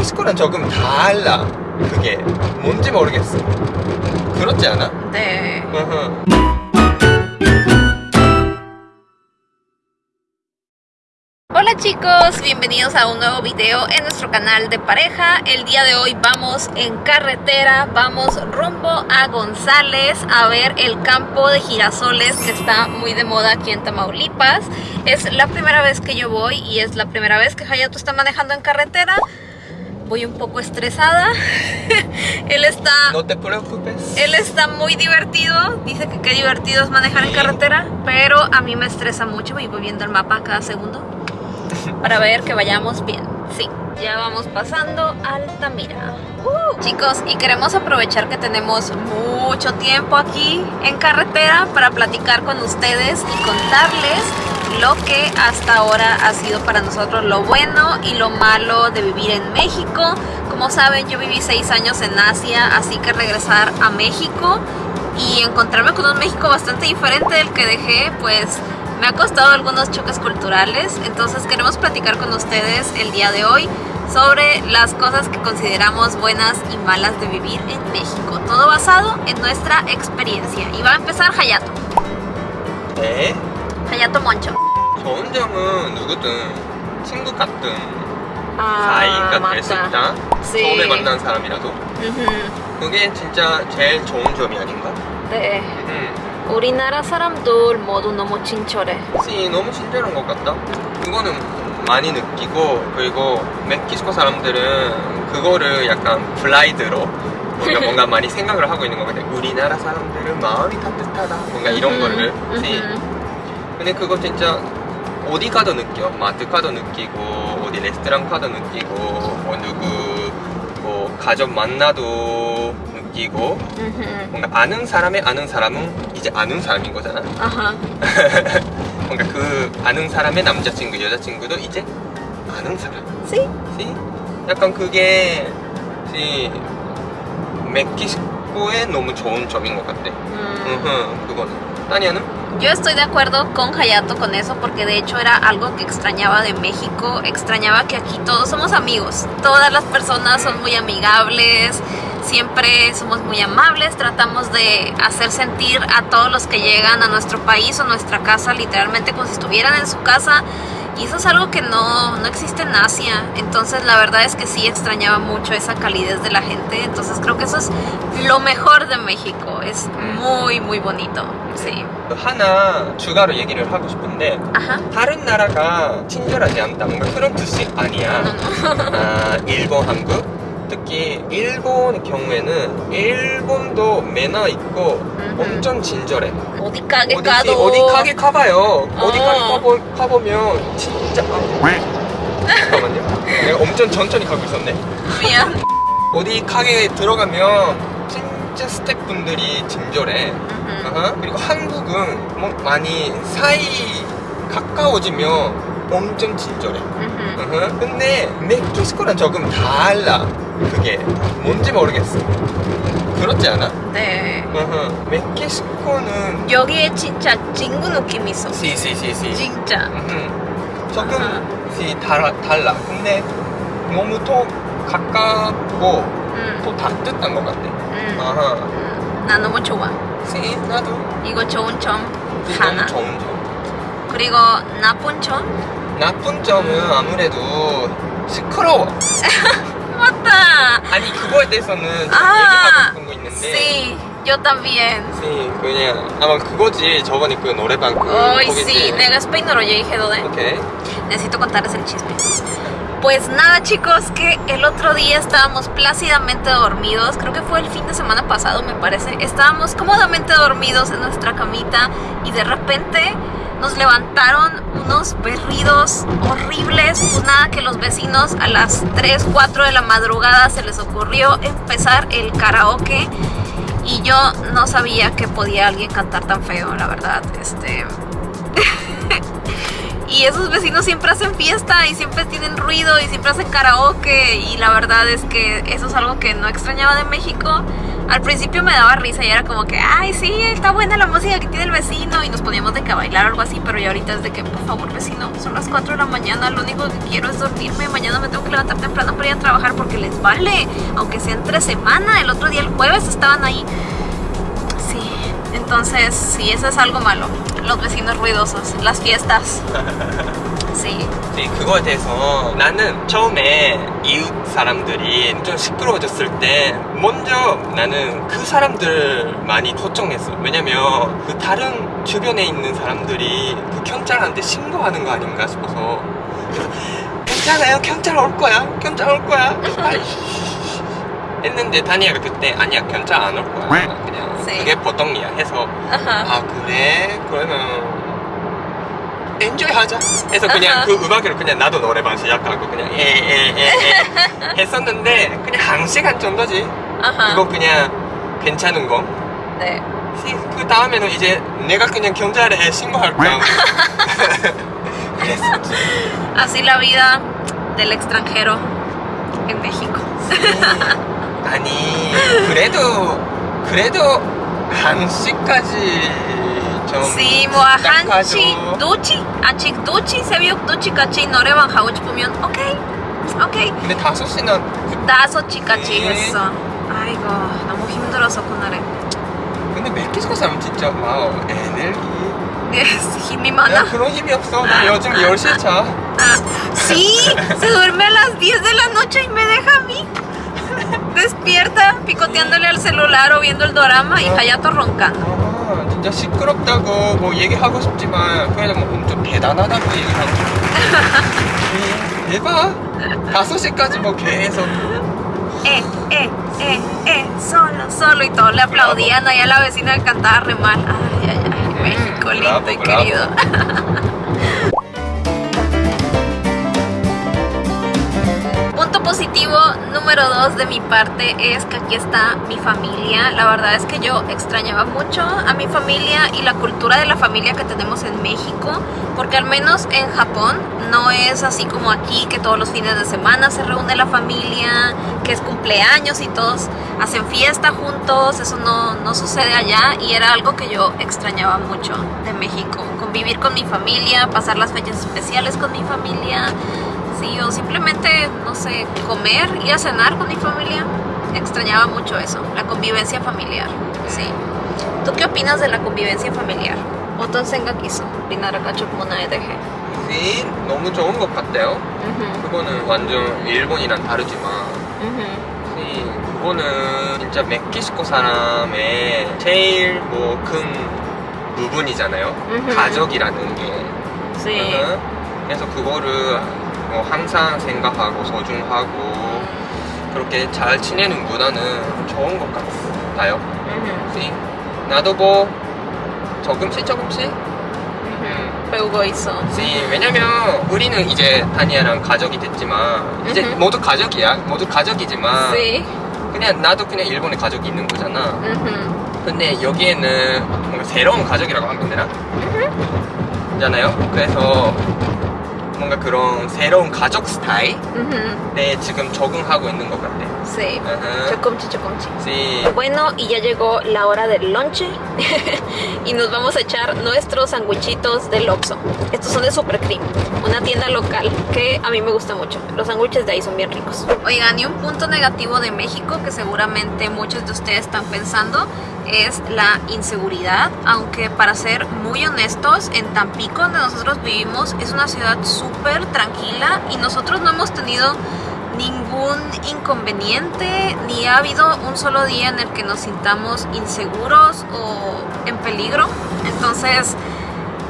멕시코랑 조금 달라. 그게 뭔지 모르겠어. 그렇지 않아? 네. 으흠. Hola chicos, bienvenidos a un nuevo video en nuestro canal de pareja. El día de hoy vamos en carretera, vamos rumbo a González a ver el campo de girasoles que está muy de moda aquí en Tamaulipas. Es la primera vez que yo voy y es la primera vez que Hayato está manejando en carretera. Voy un poco estresada. Él está No te preocupes. él está muy divertido, dice que qué divertido es manejar en carretera, pero a mí me estresa mucho y voy viendo el mapa cada segundo para ver que vayamos bien. Sí, ya vamos pasando Altamira. Uh, chicos, y queremos aprovechar que tenemos mucho tiempo aquí en carretera para platicar con ustedes y contarles lo que hasta ahora ha sido para nosotros lo bueno y lo malo de vivir en México. Como saben, yo viví seis años en Asia, así que regresar a México y encontrarme con un México bastante diferente del que dejé, pues me ha costado algunos choques culturales. Entonces queremos platicar con ustedes el día de hoy sobre las cosas que consideramos buenas y malas de vivir en México. Todo basado en nuestra experiencia. Y va a empezar Hayato. 네. Hayato Moncho. 좋은 점은 누구든 친구 같든 Ah, 사이가 될 수 있다. Sí. 처음에 만난 사람이라도. 그게 진짜 제일 좋은 점이 아닌가? 네. 음. 우리나라 사람들 모두 너무 친절해. 씨 너무 친절한 것 같다. 그거는 많이 느끼고 그리고 멕시코 사람들은 그거를 약간 블라이드로 뭔가 뭔가 많이 생각을 하고 있는 것 같아. 우리나라 사람들은 마음이 따뜻하다. 뭔가 이런 음, 거를. 음, 씨. 근데 그거 진짜 어디 가도 느껴. 마트 가도 느끼고 어디 레스토랑 가도 느끼고 뭐 누구 뭐 가족 만나도 느끼고. 뭔가 아는 사람의 아는 사람은 이제 아는 사람인 거잖아. 뭔가 그 아는 사람의 남자친구 여자친구도 이제 아는 사람. 시 약간 그게 시 멕시코의 너무 좋은 점인 것 같아. 으흠 그거는 Yo estoy de acuerdo con Hayato con eso porque de hecho era algo que extrañaba de México, extrañaba que aquí todos somos amigos, todas las personas son muy amigables, siempre somos muy amables, tratamos de hacer sentir a todos los que llegan a nuestro país o nuestra casa literalmente como si estuvieran en su casa y eso es algo que no, no existe en Asia, entonces la verdad es que sí extrañaba mucho esa calidez de la gente, entonces creo que eso es lo mejor de México, es muy muy bonito, sí. 하나 추가로 얘기를 하고 싶은데 Ajá. 다른 나라가 친절하지 않다 뭔가 그런 뜻이 아니야 아, 일본, 한국 특히 일본의 경우에는 일본도 매너 있고 음흠. 엄청 친절해 어디 가게 어디, 가도 어디 가게 가봐요. 어디 어. 가게 가보, 가보면 진짜 아, 잠깐만요. 내가 엄청 천천히 가고 있었네. 미안 어디 가게 들어가면 진짜 스태프분들이 친절해. 음흠. 아하. 그리고 한국은 뭐 많이 사이 가까워지면 엄청 친절해. 음흠. 아하. 근데 멕시코랑 조금 달라. 그게 뭔지 모르겠어. 그렇지 않아? 네. 멕시코는 여기에 진짜 친구 느낌 있어 시시시시. 진짜 음, 조금씩 달라, 달라. 근데 너무 더 가깝고 음, 더 따뜻한 것 같아. 음, 아하. 음. 나 너무 좋아 시, 나도 이거 좋은 점그 하나 좋은 점. 그리고 나쁜 점 나쁜 점은 아무래도 시끄러워. 맞다 아니 그거에 대해서는 좀 아, 얘기하고 싶은 거 있는데. sí yo también 시, 그냥 아마 그거지. 저번에 그 노래방 그 Ay, 거기지. sí, 내가 스페인어로 얘기해도 돼? 오케이. Necesito contarles el chisme. Pues nada chicos, que el otro día estábamos plácidamente dormidos, creo que fue el fin de semana pasado me parece, estábamos cómodamente dormidos en nuestra camita y de repente nos levantaron unos berridos horribles, pues nada que los vecinos a las 3, 4 de la madrugada se les ocurrió empezar el karaoke y yo no sabía que podía alguien cantar tan feo, la verdad, este... Y esos vecinos siempre hacen fiesta y siempre tienen ruido y siempre hacen karaoke. Y la verdad es que eso es algo que no extrañaba de México. Al principio me daba risa y era como que, ay, sí, está buena la música que tiene el vecino. Y nos poníamos de que a bailar o algo así. Pero ya ahorita es de que, por favor, vecino, son las 4 de la mañana. Lo único que quiero es dormirme. Mañana me tengo que levantar temprano para ir a trabajar porque les vale. Aunque sea entre semana. El otro día, el jueves, estaban ahí. Entonces, sí, eso es algo malo. Los vecinos ruidosos, las fiestas. Sí. 네, 그거에 대해서 나는 처음에 이웃 사람들이 좀 시끄러워졌을 때 먼저 나는 그 사람들 많이 걱정했어. 왜냐면 그 다른 주변에 있는 사람들이 그 경찰한테 신고하는 거 아닌가 싶어서 그래서 괜찮아요. 경찰 올 거야. 경찰 올 거야. 아이씨. 했는데 다니엘가 그때 아니야 경찰 안올 거야. 그냥 네. 그게 보통이야 해서. 아 그래? 그러면 엔조이 하자 해서 그냥 아하. 그 음악을 그냥 나도 노래방 시작하고 그냥 에에에에 했었는데 그냥 한 시간 정도지. 그거 그냥 괜찮은 거. 네. 그 다음에는 이제 내가 그냥 경찰에 신고할 거야. 그랬었지. Así la vida del extranjero en México. 아니 그래도 그래도 한 시까지 좀 Sí, 뭐. 한치 도치 아직 도치 새벽 도치까지 노래방 가고 싶으면 오케이 오케이 근데 다섯 시는 다섯 시까지 네. 했어. 아이고 너무 힘들어서 그날에. 근데 멕시코 사람 진짜 와우 에너지 힘이 나 많아. 그런 힘이 없어 나 요즘 10시에 자 Ah, sí, se duerme a las 10 de la noche y me deja a mí. Despierta, picoteándole al celular o viendo el dorama y Hayato roncando. 아, 진짜 시끄럽다고 뭐 얘기하고 싶지만 그래도 뭐 엄청 대단하다고 얘기하고 싶어 대박 5시까지 뭐 계속 Eh, eh, eh, eh, solo, solo. Y todos le aplaudían ahí a la vecina que cantaba re mal. Ay, ay, ay, México lindo bravo, y bravo. querido. Positivo número dos de mi parte es que aquí está mi familia. La verdad es que yo extrañaba mucho a mi familia y la cultura de la familia que tenemos en México, porque al menos en Japón no es así como aquí que todos los fines de semana se reúne la familia, que es cumpleaños y todos hacen fiesta juntos. Eso no, no sucede allá y era algo que yo extrañaba mucho de México. Convivir con mi familia, pasar las fechas especiales con mi familia. Sí, o simplemente, no sé, comer, ir a cenar con mi familia. Extrañaba mucho eso, la convivencia familiar. Sí. ¿Tú qué opinas de la convivencia familiar? 어떤 생각 있어? 우리나라 가족 문화에 대해. 네, 너무 좋은 것 같아요 음, 그거는 완전 일본이랑 다르지만 음, 네, 그거는 진짜 멕시코 사람의 제일 뭐 큰 부분이잖아요 음흠. 가족이라는 게 sí. 응? 그래서 그거를 뭐 항상 생각하고 소중하고 그렇게 잘 지내는 문화는 좋은 것 같아요. 음, 네. 나도 뭐 조금씩 조금씩. 음. 배우고 있어. 네. 왜냐면 우리는 이제 다니아랑 가족이 됐지만 이제 음흠. 모두 가족이야. 모두 가족이지만 Sí. 그냥 나도 그냥 일본에 가족이 있는 거잖아. Ujú. 근데 여기에는 뭔가 새로운 가족이라고 하면 되나? 잖아요. 그래서 뭔가 그런 새로운 가족 스타일에. 지금 적응하고 있는 것 같아. Sí. Chocomchi, chocomchi. Sí. Bueno, y ya llegó la hora del lonche y nos vamos a echar nuestros sandwichitos del Oxxo. Estos son de Super Cream, una tienda local que a mí me gusta mucho. Los sándwiches de ahí son bien ricos. Oigan, y un punto negativo de México que seguramente muchos de ustedes están pensando es la inseguridad, aunque para ser muy honestos, en Tampico, donde nosotros vivimos, es una ciudad súper tranquila y nosotros no hemos tenido ningún inconveniente, ni ha habido un solo día en el que nos sintamos inseguros o en peligro. Entonces,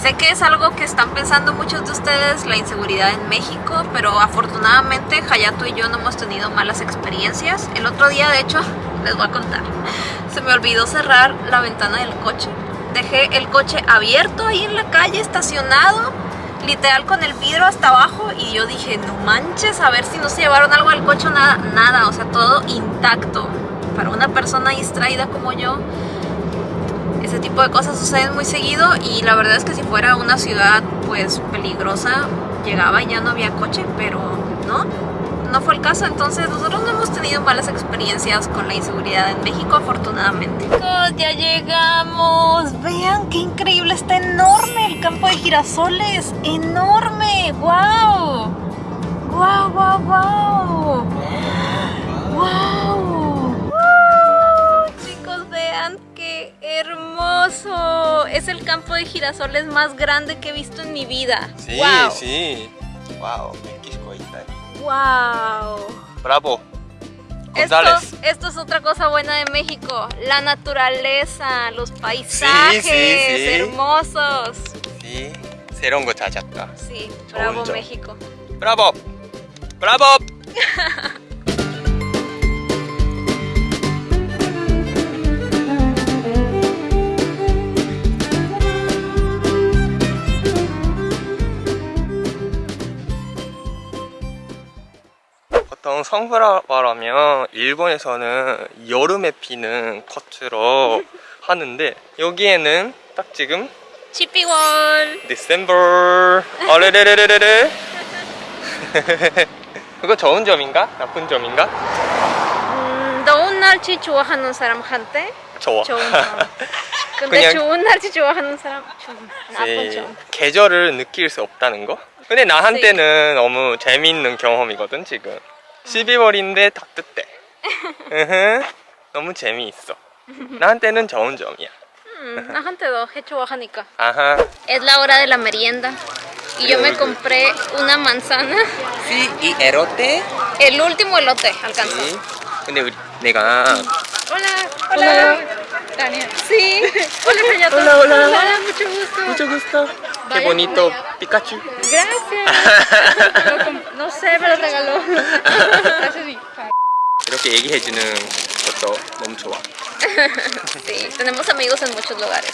sé que es algo que están pensando muchos de ustedes, la inseguridad en México, pero afortunadamente Hayato y yo no hemos tenido malas experiencias. El otro día, de hecho, les voy a contar, se me olvidó cerrar la ventana del coche. Dejé el coche abierto ahí en la calle, estacionado literal con el vidrio hasta abajo y yo dije, no manches, a ver si no se llevaron algo al coche nada, nada, o sea, todo intacto. Para una persona distraída como yo, ese tipo de cosas suceden muy seguido y la verdad es que si fuera una ciudad pues peligrosa. Llegaba y ya no había coche, pero no, no fue el caso. Entonces nosotros no hemos tenido malas experiencias con la inseguridad en México, afortunadamente. Chicos, ya llegamos. Vean qué increíble, está enorme el campo de girasoles. Enorme, wow. Wow, wow, wow. Wow. Chicos, vean qué hermoso. Es el campo de girasoles más grande que he visto en mi vida. Sí, wow. sí. Wow, está. Wow. Bravo. Esto, González. esto es otra cosa buena de México, la naturaleza, los paisajes sí, sí. hermosos. Sí. 새로운 거 찾았다. Sí, bravo 점. México. 브라 선플라워라면 일본에서는 여름에 피는 꽃으로 하는데 여기에는 딱 지금 치피월. 디셈버 어레레레레레레 그거 좋은 점인가? 나쁜 점인가? 음, 더운 날씨 좋아하는 사람한테 좋아 좋은 점. 근데 좋은 날씨 좋아하는 사람 좀 나쁜 네, 점. 계절을 느낄 수 없다는 거? 근데 나한테는 너무 재미있는 경험이거든 지금 12월인데 따뜻해 으흠, 너무 재미있어 나한테는 좋은 점이야 음, 나한테 도 해 좋아하니까. 아하 Es la hora de la merienda y yo me compré una manzana. Sí, y erote El último elote alcanzó. Sí. 근데 우리, 내가 Hola, hola. Tania. Sí. Hola, Hayato. Hola, hola. Hola, mucho gusto. mucho gusto qué Vaya bonito. Pikachu Gracias. No sé, me lo regaló. Gracias, mi 이렇게 얘기해주는 것도 너무 좋아 Sí, tenemos amigos en muchos lugares.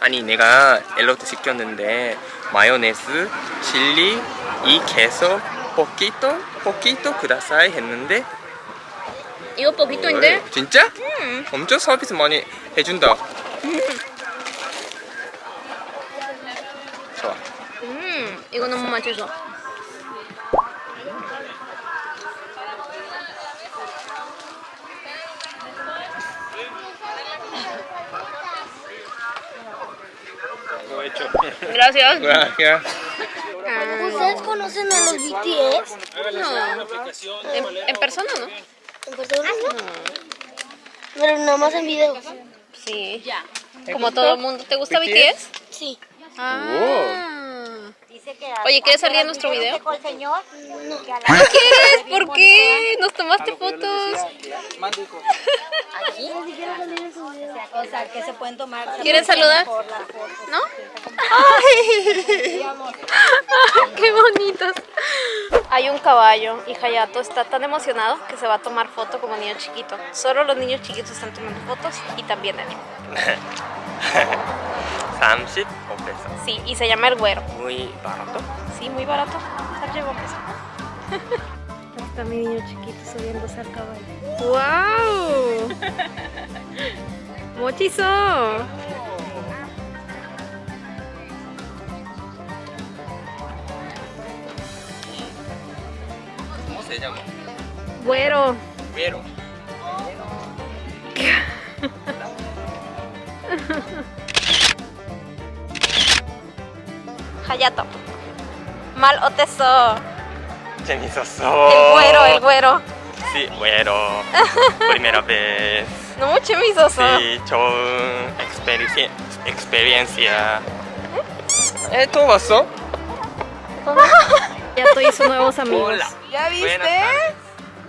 아니 내가 엘로트 시켰는데 마요네즈, 칠리, 이 계속 포키토, 포키토 그다사이 했는데 Iba poquito인데? 진짜? 음. 엄청 서비스 많이 해준다 좋아 음, 이거 너무 맛있어. 이거 했죠 Gracias. 뭐야 Ah, ¿Ustedes conocen a los BTS? no. En, en persona, ¿no? ¿En persona no? Pero nada más en video. Sí. Como todo el mundo. ¿Te gusta BTS? Sí. Ah. Dice que Oye, ¿quieres salir en nuestro video? el señor que a la- ¿No quieres? ¿Por qué? ¿Nos tomaste fotos? o sea, que se pueden tomar ¿Quieres saludar? ¿No? ¡Ay! ¡Qué bonitos! Hay un caballo y Hayato está tan emocionado que se va a tomar foto como niño chiquito. Solo los niños chiquitos están tomando fotos y también él. 35 pesos Sí, y se llama el güero. muy barato Sí, muy barato. Se llevó peso. Ahí está mi niño chiquito subiéndose al caballo. ¡Wow! ¡Mochizo! ¿cómo se llama? Güero. güero Hayato. Mal o teso. Chemisoso. El güero, el güero. Sí, güero. Primera vez. No, chemisoso. Sí, chon. Experiencia. experiencia. ¿Eh? ¿Todo pasó? ya tú hizo nuevos amigos. Hola. ¿Ya viste?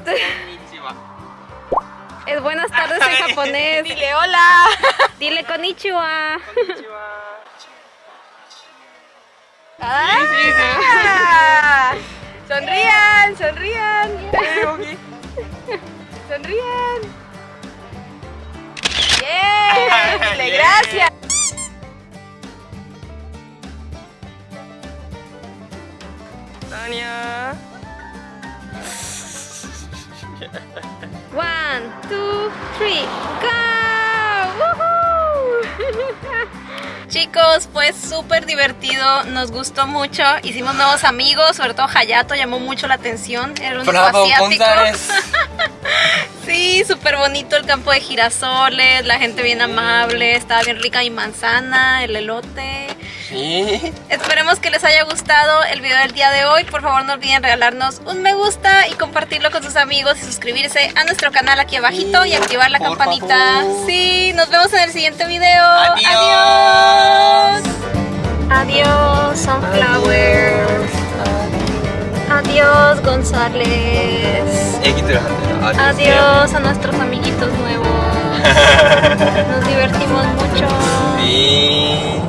Es buenas tardes en japonés. Dile hola. Dile konnichiwa. konnichiwa. Ah, sí, sí, sí. Sonrían, sonrían. Sonrían. Bien, yeah, gracias. Sonia. One, two, three, go! Woohoo! Chicos, fue súper divertido, nos gustó mucho, hicimos nuevos amigos, sobre todo Hayato llamó mucho la atención, era un Bravo, asiático. Sí, súper bonito el campo de girasoles, la gente bien amable, estaba bien rica mi manzana, el elote. Esperemos que les haya gustado el video del día de hoy. Por favor no olviden regalarnos un me gusta y compartirlo con sus amigos y suscribirse a nuestro canal aquí abajito y activar la campanita. Sí, nos vemos en el siguiente video. Adiós. Adiós, Adiós Sunflower. Adiós. Adiós, González. Adiós a nuestros amiguitos nuevos. Nos divertimos mucho. Sí.